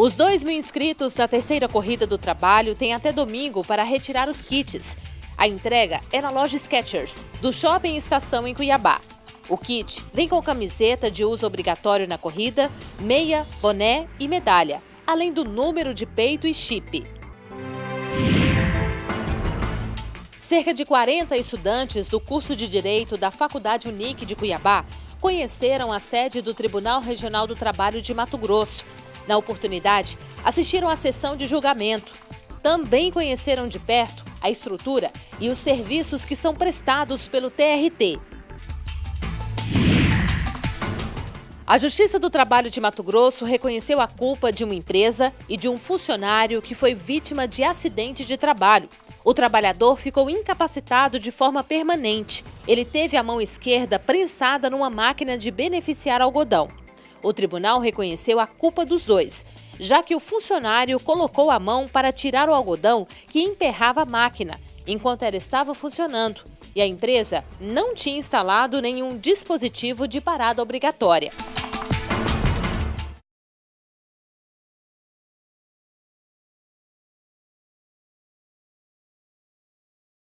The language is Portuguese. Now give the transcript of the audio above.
Os 2 mil inscritos da terceira corrida do trabalho têm até domingo para retirar os kits. A entrega é na loja Skechers, do Shopping Estação em Cuiabá. O kit vem com camiseta de uso obrigatório na corrida, meia, boné e medalha, além do número de peito e chip. Cerca de 40 estudantes do curso de Direito da Faculdade Unique de Cuiabá conheceram a sede do Tribunal Regional do Trabalho de Mato Grosso. Na oportunidade, assistiram à sessão de julgamento. Também conheceram de perto a estrutura e os serviços que são prestados pelo TRT. A Justiça do Trabalho de Mato Grosso reconheceu a culpa de uma empresa e de um funcionário que foi vítima de acidente de trabalho. O trabalhador ficou incapacitado de forma permanente. Ele teve a mão esquerda prensada numa máquina de beneficiar algodão. O tribunal reconheceu a culpa dos dois, já que o funcionário colocou a mão para tirar o algodão que emperrava a máquina, enquanto ela estava funcionando, e a empresa não tinha instalado nenhum dispositivo de parada obrigatória.